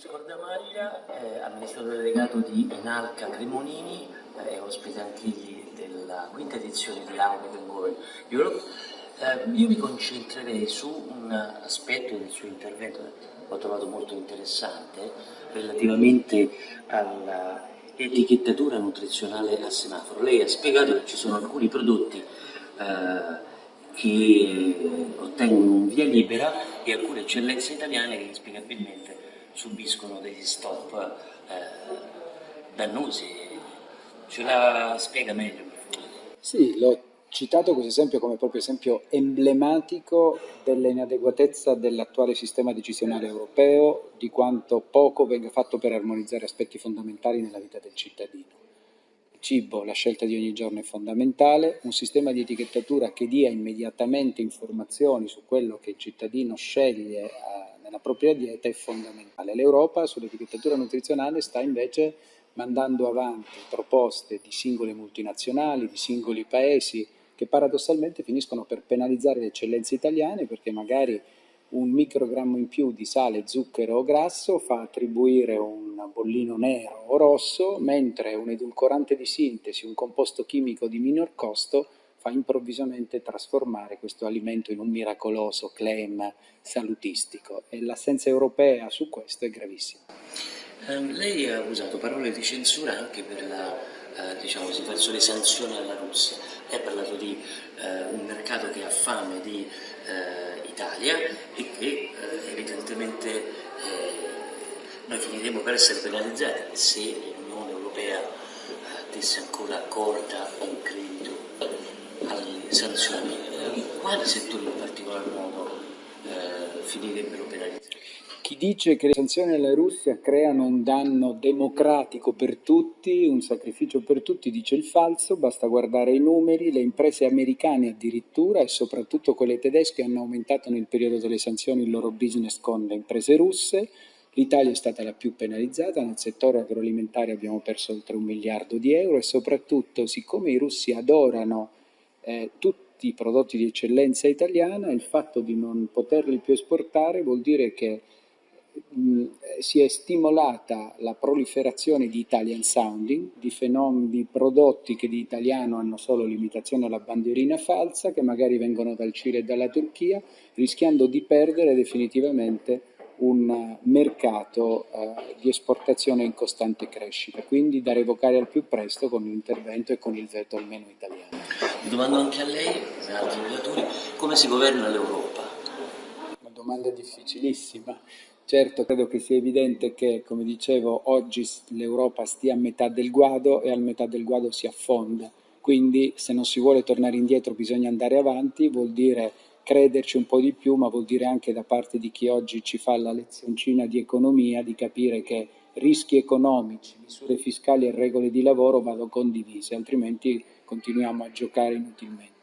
Scordamaglia, eh, amministratore delegato di Inalca Cremonini, eh, è ospite anche egli della quinta edizione di We Can Europe. Eh, io mi concentrerei su un aspetto del suo intervento che ho trovato molto interessante relativamente all'etichettatura nutrizionale a semaforo. Lei ha spiegato che ci sono alcuni prodotti eh, che ottengono un via libera e alcune eccellenze italiane che inspiegabilmente subiscono degli stop eh, dannosi. Ce la spiega meglio? Sì, l'ho citato questo esempio come proprio esempio emblematico dell'inadeguatezza dell'attuale sistema decisionale europeo, di quanto poco venga fatto per armonizzare aspetti fondamentali nella vita del cittadino. Cibo, la scelta di ogni giorno è fondamentale, un sistema di etichettatura che dia immediatamente informazioni su quello che il cittadino sceglie eh, nella propria dieta è fondamentale. L'Europa sull'etichettatura nutrizionale sta invece mandando avanti proposte di singole multinazionali, di singoli paesi, che paradossalmente finiscono per penalizzare le eccellenze italiane perché magari un microgrammo in più di sale, zucchero o grasso fa attribuire un bollino nero o rosso, mentre un edulcorante di sintesi, un composto chimico di minor costo, fa improvvisamente trasformare questo alimento in un miracoloso claim salutistico e l'assenza europea su questo è gravissima. Um, lei ha usato parole di censura anche per la, uh, diciamo le sanzioni alla Russia. Lei ha parlato di uh, un mercato che ha fame di uh, Italia e che evidentemente noi finiremo per essere penalizzati se l'Unione Europea desse ancora corda in credito alle sanzioni. Quali settori in particolar modo finirebbero penalizzati? Chi dice che le sanzioni alla Russia creano un danno democratico per tutti, un sacrificio per tutti, dice il falso, basta guardare i numeri, le imprese americane addirittura e soprattutto quelle tedesche hanno aumentato nel periodo delle sanzioni il loro business con le imprese russe, l'Italia è stata la più penalizzata, nel settore agroalimentare abbiamo perso oltre un miliardo di euro e soprattutto siccome i russi adorano eh, tutti i prodotti di eccellenza italiana, il fatto di non poterli più esportare vuol dire che mh, si è stimolata la proliferazione di Italian sounding, di di prodotti che di italiano hanno solo limitazione alla bandierina falsa, che magari vengono dal Cile e dalla Turchia, rischiando di perdere definitivamente un mercato eh, di esportazione in costante crescita, quindi da revocare al più presto con l'intervento e con il veto almeno italiano. Domando anche a lei, e altri relatori, come si governa l'Europa? Una domanda difficilissima. Certo, credo che sia evidente che, come dicevo, oggi l'Europa stia a metà del guado e a metà del guado si affonda. Quindi se non si vuole tornare indietro bisogna andare avanti, vuol dire crederci un po' di più, ma vuol dire anche da parte di chi oggi ci fa la lezioncina di economia di capire che rischi economici, misure fiscali e regole di lavoro vanno condivise, altrimenti continuiamo a giocare inutilmente.